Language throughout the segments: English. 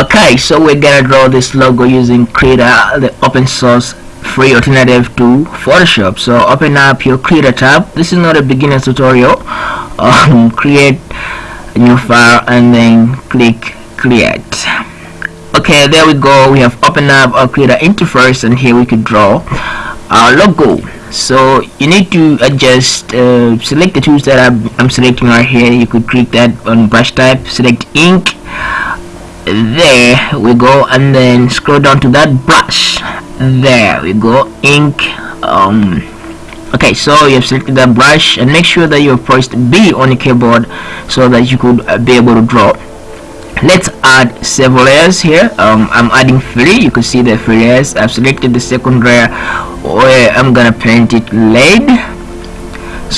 okay so we're gonna draw this logo using Krita the open source free alternative to Photoshop. So open up your Krita tab. This is not a beginner tutorial. Um, create a new file and then click create. Okay there we go. We have opened up our Krita interface and here we could draw our logo. So you need to adjust uh, select the tools that I'm, I'm selecting right here. You could click that on brush type select ink there we go and then scroll down to that brush. There we go ink um okay so you have selected that brush and make sure that you have pressed B on the keyboard so that you could uh, be able to draw. Let's add several layers here. Um, I'm adding three. You can see the three layers. I've selected the second layer where I'm gonna paint it lead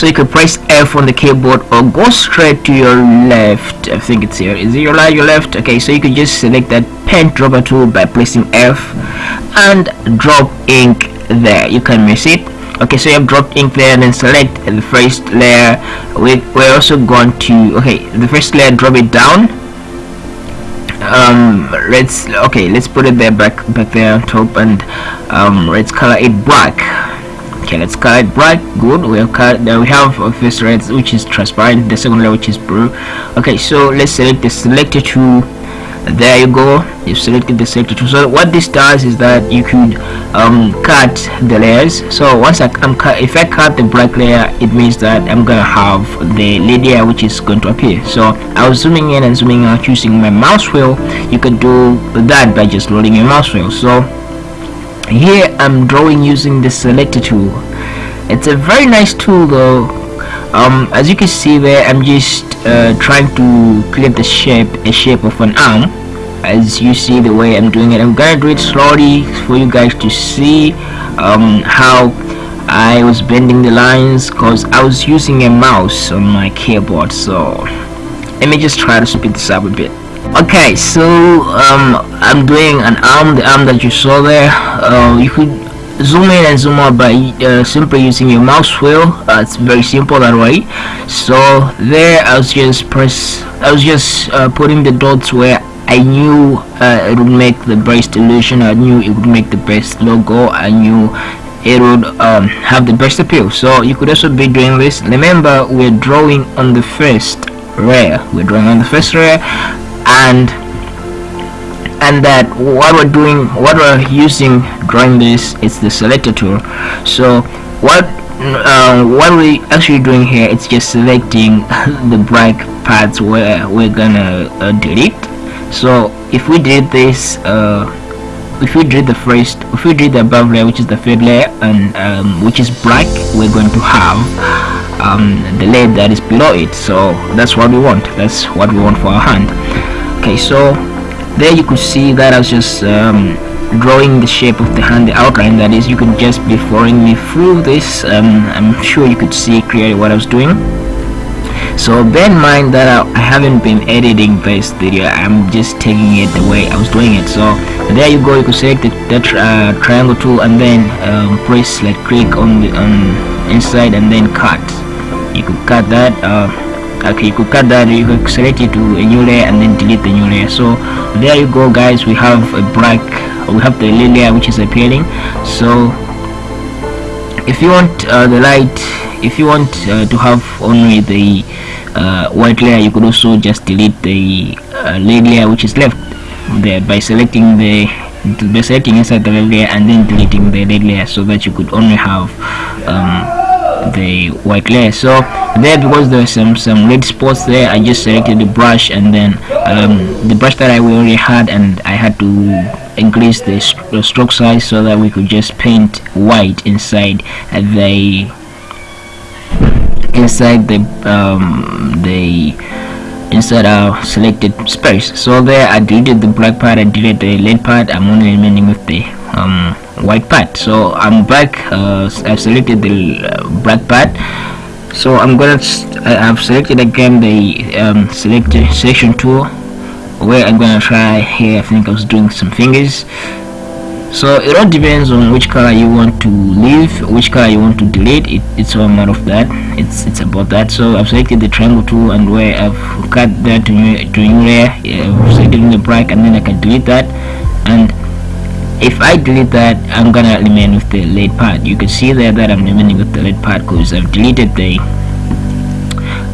so you can press F on the keyboard or go straight to your left. I think it's here. Is it your right your left? Okay so you can just select that pen dropper tool by pressing F and drop ink there. You can miss it. Okay so you have dropped ink there and then select the first layer. We, we're also going to okay the first layer drop it down. Um let's okay let's put it there back back there on top and um let's color it black okay let's color it black good we have cut then we have a first red which is transparent the second layer which is blue. Okay so let's select the selector tool. There you go you've selected the selector tool. So what this does is that you could um, cut the layers. So once I, am cut if I cut the black layer it means that I'm gonna have the layer which is going to appear. So I was zooming in and zooming out using my mouse wheel. You could do that by just rolling your mouse wheel. So here I'm drawing using the selector tool. It's a very nice tool though. Um, as you can see there I'm just uh, trying to create the shape a shape of an arm. As you see the way I'm doing it I'm gonna do it slowly for you guys to see um, how I was bending the lines because I was using a mouse on my keyboard so let me just try to speed this up a bit okay so um, I'm doing an arm the arm that you saw there. Uh, you could zoom in and zoom out by uh, simply using your mouse wheel. Uh, it's very simple that way. So there I was just press I was just uh, putting the dots where I knew uh, it would make the best illusion. I knew it would make the best logo. I knew it would um, have the best appeal. So you could also be doing this. Remember we're drawing on the first layer we're drawing on the first layer and and that what we're doing what we're using drawing this is the selector tool. So what uh, what we're actually doing here it's just selecting the black parts where we're gonna uh, delete. So if we delete this uh, if we delete the first if we delete the above layer which is the third layer and um, which is black we're going to have um, the layer that is below it. So that's what we want. That's what we want for our hand okay so there you could see that I was just um, drawing the shape of the hand the outline. That is you could just be following me through this um, I'm sure you could see clearly what I was doing. So bear in mind that I, haven't been editing this video. I'm just taking it the way I was doing it. So there you go. You could select the, that uh, triangle tool and then um, press like click on the on inside and then cut. You could cut that uh, okay you could cut that you could select it to a new layer and then delete the new layer. So there you go guys. We have a black we have the layer which is appearing. So if you want uh, the light if you want uh, to have only the uh, white layer you could also just delete the uh, layer which is left there by selecting the by selecting inside the layer and then deleting the layer so that you could only have um, the white layer. So there because there's some some red spots there. I just selected the brush and then um, the brush that I already had and I had to increase the, st stroke size so that we could just paint white inside the inside the um, the inside our selected space. So there I deleted the black part I deleted the red part. I'm only remaining with the um, white part so I'm back uh, I've selected the uh, black part so I'm gonna I've selected again the um, select selection tool where I'm gonna try here I think I was doing some fingers. So it all depends on which color you want to leave which color you want to delete. It, it's all matter of that. It's it's about that. So I've selected the triangle tool and where I've cut that to new, to new layer yeah, I've selected the black and then I can delete that. And if I delete that I'm gonna remain with the lead part. You can see there that I'm remaining with the lead part because I've deleted the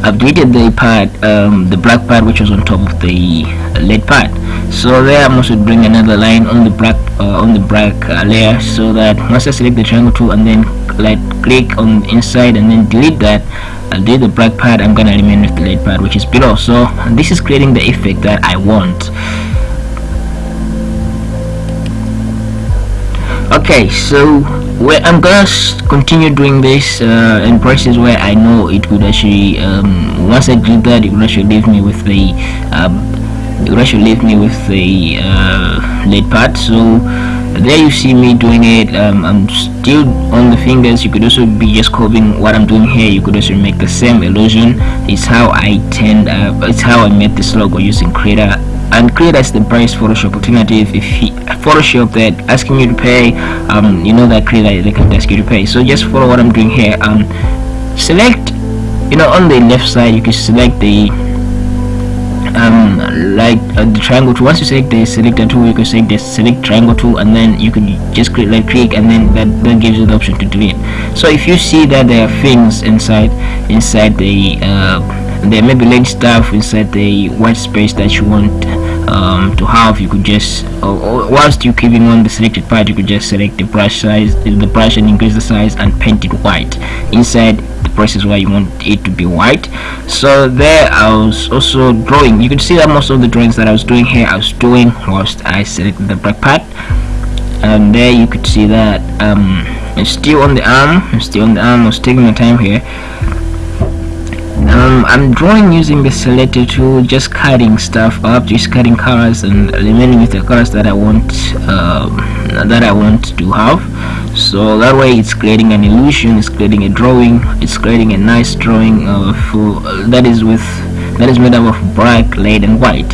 I've deleted the part um, the black part which was on top of the lead part. So there I'm also bring another line on the black uh, on the black uh, layer so that once I select the triangle tool and then like click on the inside and then delete that I'll delete the black part. I'm gonna remain with the lead part which is below. So this is creating the effect that I want okay so I'm gonna continue doing this uh, in places where I know it would actually um, once I do that it would actually leave me with the um, it would actually leave me with the uh, lead part so there you see me doing it. Um, I'm still on the fingers. You could also be just copying what I'm doing here. You could also make the same illusion. It's how I tend uh, it's how I made this logo using Krita and create as the best Photoshop. Alternative if he, Photoshop that asking you to pay um, you know that Krita they can ask you to pay. So just follow what I'm doing here. Um, select you know on the left side you can select the um, like uh, the triangle tool. Once you select the selector tool you can select the select triangle tool and then you can just click like click and then that, that gives you the option to delete. So if you see that there are things inside inside the uh, there may be link stuff inside the white space that you want um, to have. You could just uh, whilst you keeping on the selected part you could just select the brush size the brush and increase the size and paint it white. Inside the process where you want it to be white. So there I was also drawing. You can see that most of the drawings that I was doing here I was doing whilst I selected the black part. And there you could see that um, I'm still on the arm I'm still on the arm. I was taking my time here um, I'm drawing using the selector tool just cutting stuff up just cutting colors and remaining with the colors that I want um, that I want to have. So that way it's creating an illusion it's creating a drawing it's creating a nice drawing of uh, that is with that is made up of black lead and white.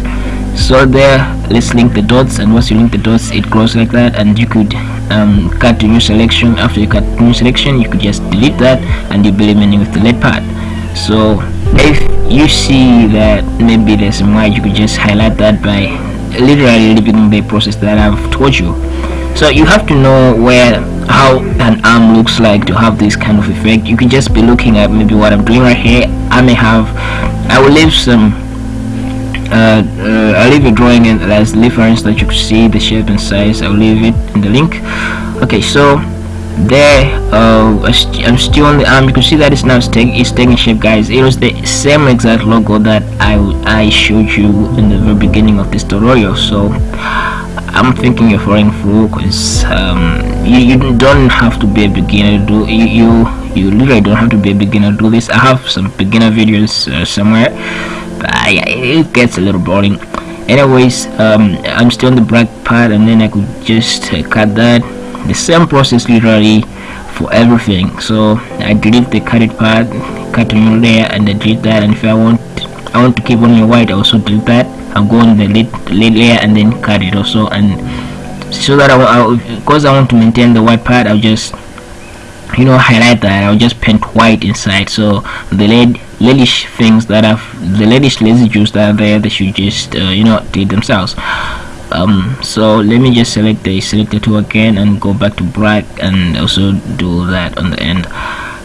So there let's link the dots and once you link the dots it grows like that and you could um, cut to new selection. After you cut new selection you could just delete that and you'll be remaining with the lead part so if you see that maybe there's some white you could just highlight that by literally repeating the process that I've taught you. So you have to know where how an arm looks like to have this kind of effect. You can just be looking at maybe what I'm doing right here. I may have I will leave some uh, uh, I'll leave a drawing in as reference that you can see the shape and size. I'll leave it in the link. Okay so there uh, I'm still on the arm you can see that it's now taking it's taking shape guys. It was the same exact logo that I, I showed you in the very beginning of this tutorial so I'm thinking you're following through because um, you, you don't have to be a beginner to do you, you literally don't have to be a beginner to do this. I have some beginner videos uh, somewhere but I, it gets a little boring. Anyways um, I'm still on the black part and then I could just uh, cut that the same process literally for everything. So I delete the cutted part cut a new layer and I delete that. And if I want I want to keep only white I also delete that. I'll go on the lead layer and then cut it also. And so that I because I want to maintain the white part I'll just you know highlight that. I'll just paint white inside. So the lead leadish things that have the leadish residues that are there they should just uh, you know delete themselves um, so let me just select the selector tool again and go back to black and also do that on the end.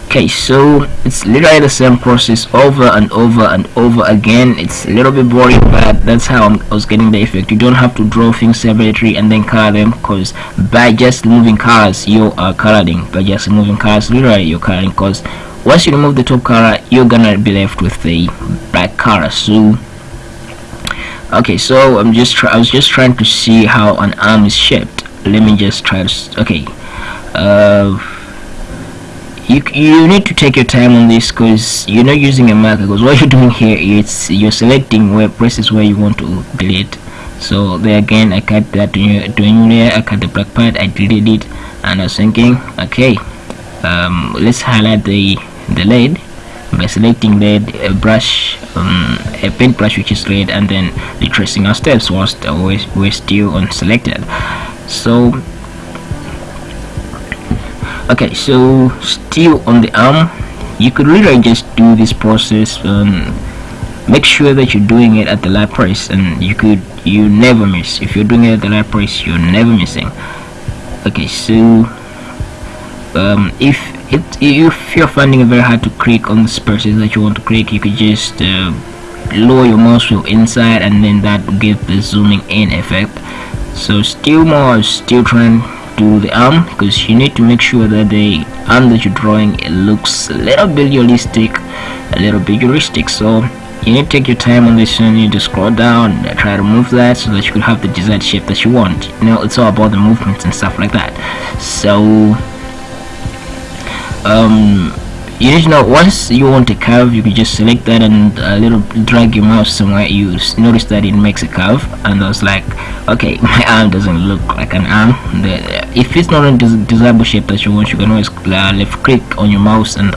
Okay so it's literally the same process over and over and over again. It's a little bit boring but that's how I'm, i was getting the effect. You don't have to draw things separately and then color them because by just moving colors you are coloring. By just moving colors literally you're coloring because once you remove the top color you're gonna be left with the black color. So okay so i'm just i was just trying to see how an arm is shaped. Let me just try to okay. Uh you you need to take your time on this because you're not using a marker because what you're doing here is you're selecting where places where you want to delete. So there again i cut that to new i cut the black part i deleted it and i was thinking okay um let's highlight the the lead by selecting a brush um, a paint brush which is red and then retracing our steps whilst we're, still unselected so okay so still on the arm you could really just do this process um, make sure that you're doing it at the light price and you could you never miss. If you're doing it at the light price you're never missing. Okay so um, if if you're finding it very hard to click on the spaces that you want to click you could just uh, lower your mouse wheel inside and then that will give the zooming in effect. So still more still trying to do the arm because you need to make sure that the arm that you're drawing it looks a little bit realistic a little bit so you need to take your time on this and you need to scroll down and try to move that so that you could have the desired shape that you want. You know it's all about the movements and stuff like that. So um you to know once you want a curve you can just select that and a little drag your mouse somewhere. You notice that it makes a curve and I was like okay my arm doesn't look like an arm. If it's not a desirable shape that you want you can always uh, left click on your mouse and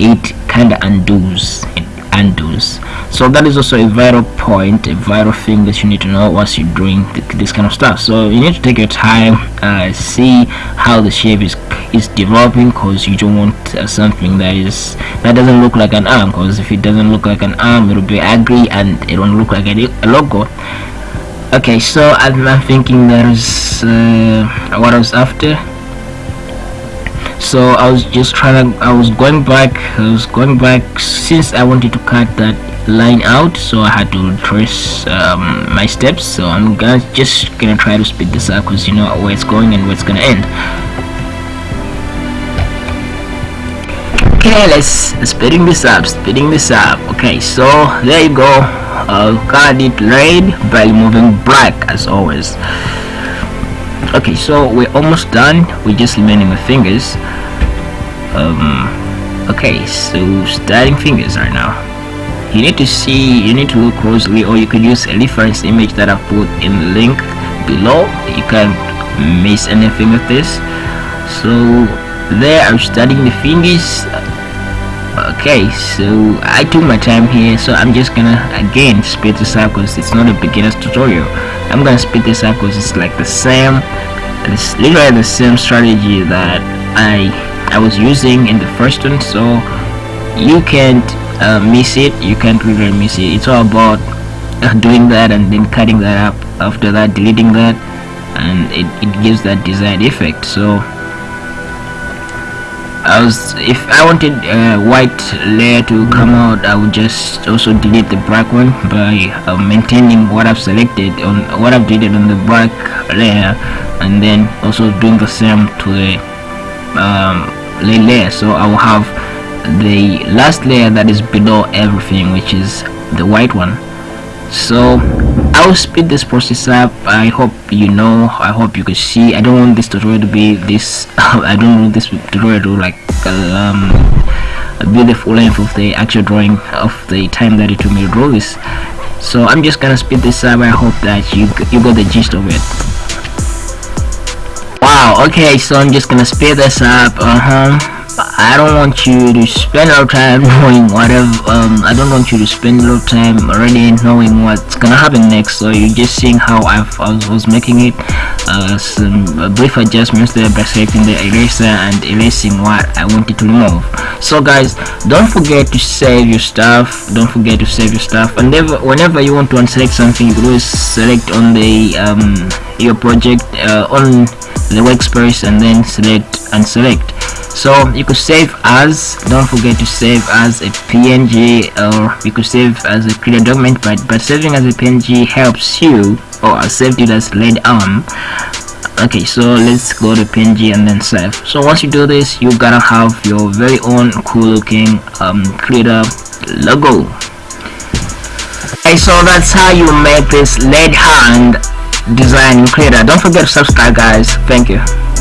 it kind of undoes it undoes so that is also a vital point a vital thing that you need to know once you're doing th this kind of stuff. So you need to take your time uh, see how the shape is is developing because you don't want uh, something that is that doesn't look like an arm because if it doesn't look like an arm it'll be ugly and it won't look like a, a logo. Okay so I'm, thinking that is uh, what I was after so I was just trying to I was going back I was going back since I wanted to cut that line out so I had to trace um, my steps. So I'm gonna just gonna try to speed this up because you know where it's going and where it's gonna end. Okay let's speeding this up speeding this up. Okay so there you go. I'll cut it red by moving black as always. Okay so we're almost done. We're just remaining with fingers um okay so starting fingers right now. You need to see you need to look closely or you could use a reference image that I've put in the link below. You can't miss anything with this so there I'm studying the fingers. Okay so I took my time here so I'm just gonna again speed this up because it's not a beginner's tutorial. I'm gonna speed this up because it's like the same it's literally the same strategy that I I was using in the first one so you can't uh, miss it. You can't really miss it. It's all about uh, doing that and then cutting that up. After that deleting that and it, it gives that desired effect. So I was if I wanted a white layer to come out I would just also delete the black one by uh, maintaining what I've selected on what I've deleted on the black layer and then also doing the same to the um, layer so I will have the last layer that is below everything which is the white one. So I'll speed this process up. I hope you know I hope you can see. I don't want this tutorial to be this I don't want this tutorial to like um, be the full length of the actual drawing of the time that it took me to draw this. So I'm just gonna speed this up. I hope that you you got the gist of it wow okay so I'm just gonna speed this up uh-huh. I don't want you to spend a lot of time knowing whatever um, I don't want you to spend a lot of time already knowing what's gonna happen next so you're just seeing how I've, I was making it uh, some brief adjustments there by selecting the eraser and erasing what I wanted to remove. So guys don't forget to save your stuff don't forget to save your stuff and whenever, whenever you want to unselect something you can always select on the um, your project uh, on the workspace and then select and select. So you could save as don't forget to save as a png or you could save as a clear document but but saving as a png helps you or i saved it as lead arm okay so let's go to png and then save. So once you do this you gotta have your very own cool looking um Krita logo. Okay so that's how you make this lead hand design Krita don't forget to subscribe guys. Thank you